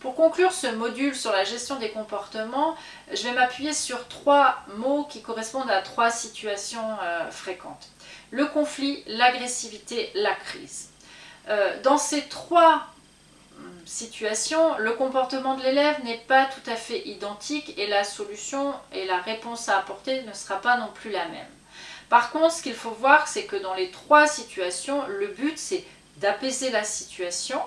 Pour conclure ce module sur la gestion des comportements, je vais m'appuyer sur trois mots qui correspondent à trois situations euh, fréquentes. Le conflit, l'agressivité, la crise. Euh, dans ces trois hum, situations, le comportement de l'élève n'est pas tout à fait identique et la solution et la réponse à apporter ne sera pas non plus la même. Par contre, ce qu'il faut voir, c'est que dans les trois situations, le but c'est d'apaiser la situation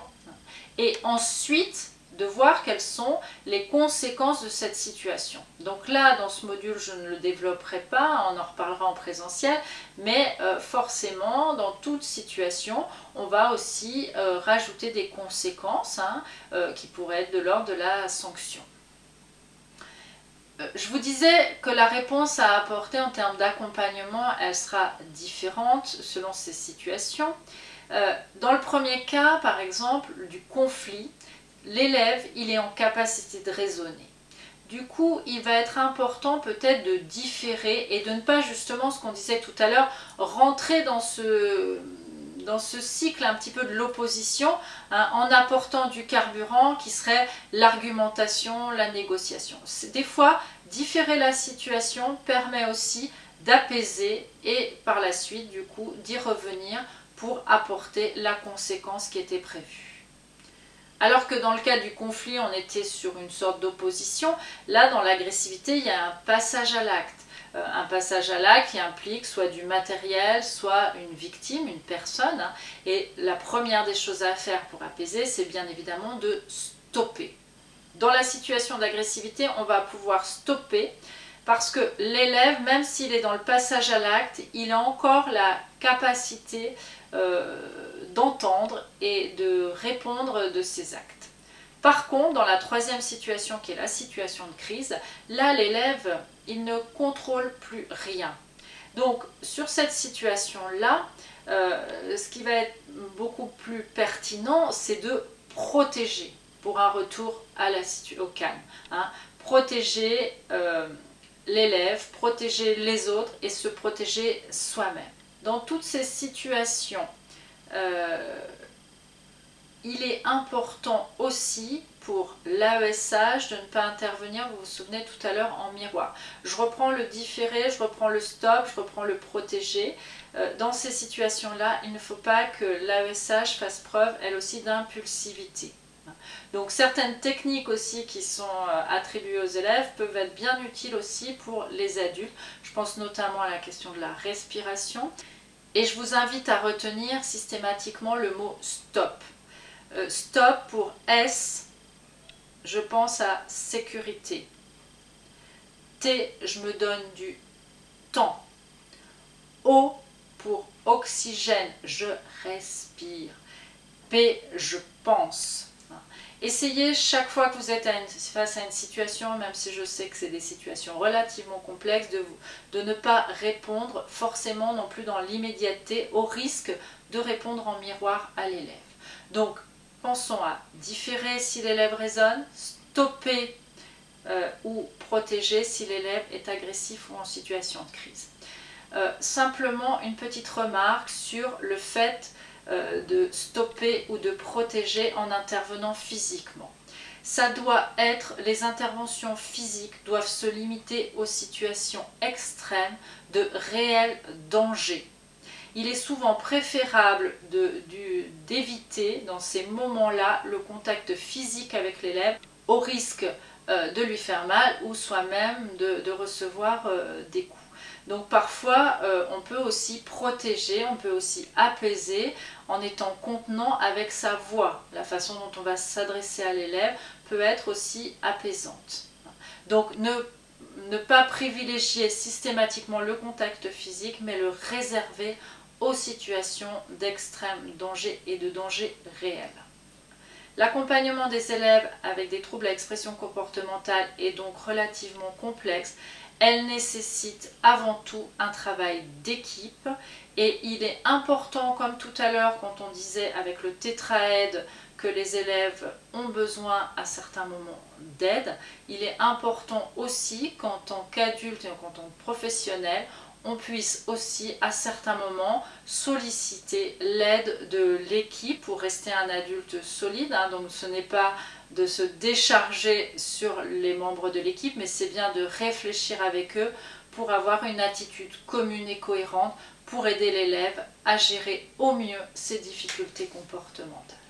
et ensuite de voir quelles sont les conséquences de cette situation. Donc là, dans ce module, je ne le développerai pas, on en reparlera en présentiel, mais euh, forcément, dans toute situation, on va aussi euh, rajouter des conséquences hein, euh, qui pourraient être de l'ordre de la sanction. Je vous disais que la réponse à apporter en termes d'accompagnement, elle sera différente selon ces situations. Dans le premier cas, par exemple, du conflit, l'élève, il est en capacité de raisonner. Du coup, il va être important peut-être de différer et de ne pas justement, ce qu'on disait tout à l'heure, rentrer dans ce, dans ce cycle un petit peu de l'opposition hein, en apportant du carburant qui serait l'argumentation, la négociation. Des fois, différer la situation permet aussi d'apaiser et par la suite, du coup, d'y revenir pour apporter la conséquence qui était prévue. Alors que dans le cas du conflit, on était sur une sorte d'opposition, là, dans l'agressivité, il y a un passage à l'acte. Euh, un passage à l'acte qui implique soit du matériel, soit une victime, une personne. Hein. et la première des choses à faire pour apaiser, c'est bien évidemment de stopper. Dans la situation d'agressivité, on va pouvoir stopper parce que l'élève, même s'il est dans le passage à l'acte, il a encore la capacité d'entendre et de répondre de ses actes. Par contre, dans la troisième situation qui est la situation de crise, là l'élève, il ne contrôle plus rien. Donc sur cette situation-là, euh, ce qui va être beaucoup plus pertinent, c'est de protéger pour un retour au calme. Hein. Protéger euh, l'élève, protéger les autres et se protéger soi-même. Dans toutes ces situations euh, il est important aussi pour l'AESH de ne pas intervenir, vous vous souvenez tout à l'heure, en miroir. Je reprends le différé, je reprends le stop, je reprends le protégé. Euh, dans ces situations-là, il ne faut pas que l'AESH fasse preuve, elle aussi, d'impulsivité. Donc certaines techniques aussi qui sont euh, attribuées aux élèves peuvent être bien utiles aussi pour les adultes. Je pense notamment à la question de la respiration. Et je vous invite à retenir systématiquement le mot stop. Euh, stop pour S, je pense à sécurité. T, je me donne du temps. O pour oxygène, je respire. P, je pense. Essayez chaque fois que vous êtes face à une situation, même si je sais que c'est des situations relativement complexes, de, ne pas répondre forcément non plus dans l'immédiateté au risque de répondre en miroir à l'élève. Donc pensons à différer si l'élève raisonne, stopper euh, ou protéger si l'élève est agressif ou en situation de crise. Euh, simplement une petite remarque sur le fait de stopper ou de protéger en intervenant physiquement. Ça doit être, les interventions physiques doivent se limiter aux situations extrêmes de réel danger. Il est souvent préférable d'éviter dans ces moments-là le contact physique avec l'élève au risque euh, de lui faire mal ou soi-même de, recevoir euh, des coups. Donc parfois, euh, on peut aussi protéger, on peut aussi apaiser en étant contenant avec sa voix. La façon dont on va s'adresser à l'élève peut être aussi apaisante. Donc ne pas privilégier systématiquement le contact physique, mais le réserver aux situations d'extrême danger et de danger réel. L'accompagnement des élèves avec des troubles à expression comportementale est donc relativement complexe. Elle nécessite avant tout un travail d'équipe et il est important, comme tout à l'heure quand on disait avec le tétraède que les élèves ont besoin à certains moments d'aide, il est important aussi qu'en tant qu'adulte et qu'en tant que professionnel, on puisse aussi à certains moments solliciter l'aide de l'équipe pour rester un adulte solide. Hein. donc ce n'est pas de se décharger sur les membres de l'équipe, mais c'est bien de réfléchir avec eux pour avoir une attitude commune et cohérente pour aider l'élève à gérer au mieux ses difficultés comportementales.